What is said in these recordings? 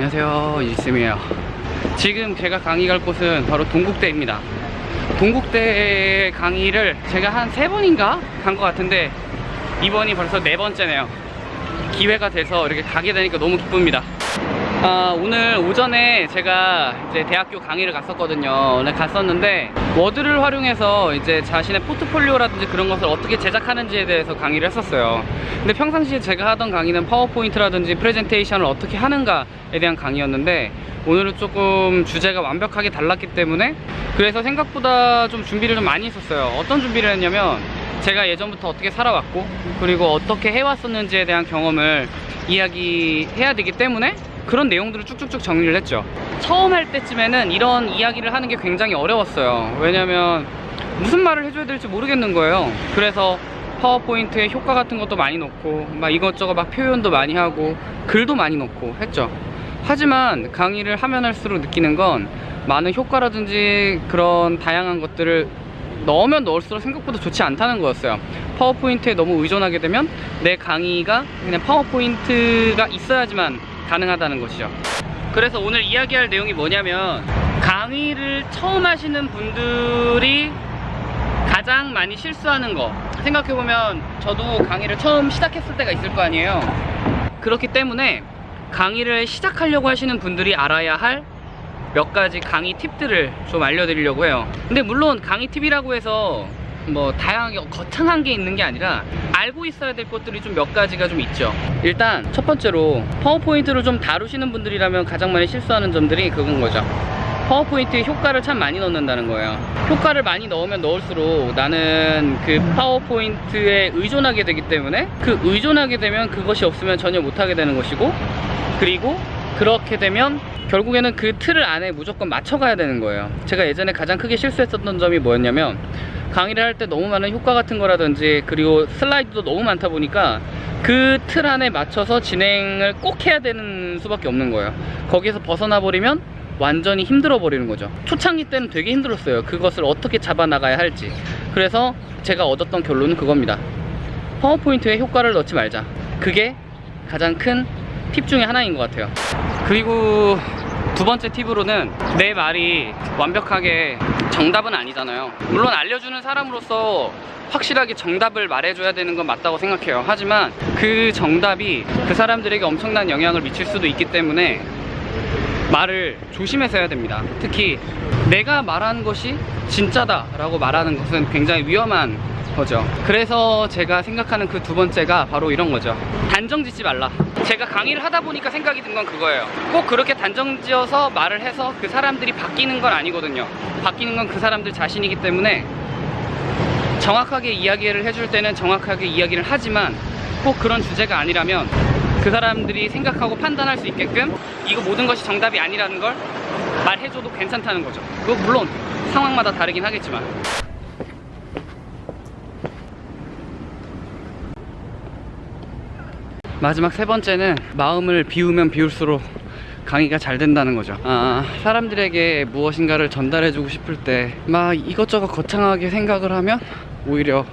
안녕하세요 이지쌤이에요. 지금 제가 강의 갈 곳은 바로 동국대입니다. 동국대 강의를 제가 한 세 번인가 간 것 같은데 이번이 벌써 네 번째네요. 기회가 돼서 이렇게 가게 되니까 너무 기쁩니다 아, 오늘 오전에 제가 이제 대학교 강의를 갔었거든요. 오늘 갔었는데 워드를 활용해서 이제 자신의 포트폴리오라든지 그런 것을 어떻게 제작하는지에 대해서 강의를 했었어요. 근데 평상시에 제가 하던 강의는 파워포인트라든지 프레젠테이션을 어떻게 하는가에 대한 강의였는데 오늘은 조금 주제가 완벽하게 달랐기 때문에 그래서 생각보다 좀 준비를 좀 많이 했었어요. 어떤 준비를 했냐면 제가 예전부터 어떻게 살아왔고 그리고 어떻게 해왔었는지에 대한 경험을 이야기해야 되기 때문에 그런 내용들을 쭉쭉쭉 정리를 했죠. 처음 할 때쯤에는 이런 이야기를 하는 게 굉장히 어려웠어요. 왜냐면 무슨 말을 해줘야 될지 모르겠는 거예요. 그래서 파워포인트에 효과 같은 것도 많이 넣고 막 이것저것 막 표현도 많이 하고 글도 많이 넣고 했죠. 하지만 강의를 하면 할수록 느끼는 건 많은 효과라든지 그런 다양한 것들을 넣으면 넣을수록 생각보다 좋지 않다는 거였어요. 파워포인트에 너무 의존하게 되면 내 강의가 그냥 파워포인트가 있어야지만 가능하다는 것이죠. 그래서 오늘 이야기할 내용이 뭐냐면 강의를 처음 하시는 분들이 가장 많이 실수하는 거. 생각해보면 저도 강의를 처음 시작했을 때가 있을 거 아니에요. 그렇기 때문에 강의를 시작하려고 하시는 분들이 알아야 할 몇 가지 강의 팁들을 좀 알려드리려고 해요. 근데 물론 강의 팁이라고 해서 뭐 다양하게 거창한 게 있는 게 아니라 알고 있어야 될 것들이 좀 몇 가지가 좀 있죠. 일단 첫 번째로 파워포인트를 좀 다루시는 분들이라면 가장 많이 실수하는 점들이 그건 거죠. 파워포인트에 효과를 참 많이 넣는다는 거예요. 효과를 많이 넣으면 넣을수록 나는 그 파워포인트에 의존하게 되기 때문에 그 의존하게 되면 그것이 없으면 전혀 못하게 되는 것이고 그리고 그렇게 되면 결국에는 그 틀을 안에 무조건 맞춰가야 되는 거예요. 제가 예전에 가장 크게 실수했었던 점이 뭐였냐면 강의를 할 때 너무 많은 효과 같은 거라든지 그리고 슬라이드도 너무 많다 보니까 그 틀 안에 맞춰서 진행을 꼭 해야 되는 수밖에 없는 거예요. 거기에서 벗어나 버리면 완전히 힘들어 버리는 거죠. 초창기 때는 되게 힘들었어요. 그것을 어떻게 잡아 나가야 할지. 그래서 제가 얻었던 결론은 그겁니다. 파워포인트에 효과를 넣지 말자. 그게 가장 큰 팁 중에 하나인 것 같아요. 그리고 두 번째 팁으로는 내 말이 완벽하게 정답은 아니잖아요. 물론 알려주는 사람으로서 확실하게 정답을 말해줘야 되는 건 맞다고 생각해요. 하지만 그 정답이 그 사람들에게 엄청난 영향을 미칠 수도 있기 때문에 말을 조심해서 해야 됩니다. 특히 내가 말하는 것이 진짜다 라고 말하는 것은 굉장히 위험한 거죠. 그래서 제가 생각하는 그 두 번째가 바로 이런 거죠. 단정 짓지 말라. 제가 강의를 하다 보니까 생각이 든 건 그거예요. 꼭 그렇게 단정 지어서 말을 해서 그 사람들이 바뀌는 건 아니거든요. 바뀌는 건 그 사람들 자신이기 때문에 정확하게 이야기를 해줄 때는 정확하게 이야기를 하지만 꼭 그런 주제가 아니라면 그 사람들이 생각하고 판단할 수 있게끔 이거 모든 것이 정답이 아니라는 걸 말해줘도 괜찮다는 거죠. 그거 물론 상황마다 다르긴 하겠지만 마지막 세 번째는 마음을 비우면 비울수록 강의가 잘 된다는 거죠. 아, 사람들에게 무엇인가를 전달해주고 싶을 때 막 이것저것 거창하게 생각을 하면 오히려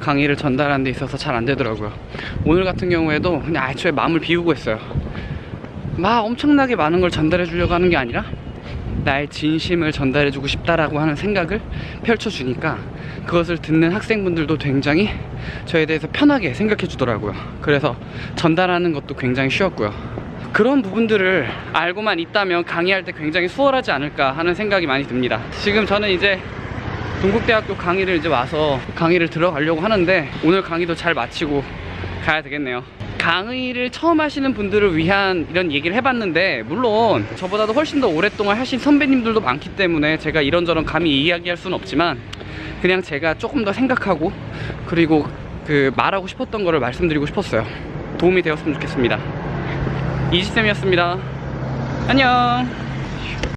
강의를 전달하는 데 있어서 잘 안 되더라고요. 오늘 같은 경우에도 그냥 애초에 마음을 비우고 했어요. 막 엄청나게 많은 걸 전달해 주려고 하는 게 아니라 나의 진심을 전달해 주고 싶다라고 하는 생각을 펼쳐주니까 그것을 듣는 학생분들도 굉장히 저에 대해서 편하게 생각해 주더라고요. 그래서 전달하는 것도 굉장히 쉬웠고요. 그런 부분들을 알고만 있다면 강의할 때 굉장히 수월하지 않을까 하는 생각이 많이 듭니다. 지금 저는 이제 동국대학교 강의를 이제 와서 강의를 들어가려고 하는데 오늘 강의도 잘 마치고 가야 되겠네요 강의를 처음 하시는 분들을 위한 이런 얘기를 해봤는데 물론 저보다도 훨씬 더 오랫동안 하신 선배님들도 많기 때문에 제가 이런저런 감히 이야기할 수는 없지만 그냥 제가 조금 더 생각하고 그리고 그 말하고 싶었던 거를 말씀드리고 싶었어요. 도움이 되었으면 좋겠습니다. 이지쌤이었습니다. 안녕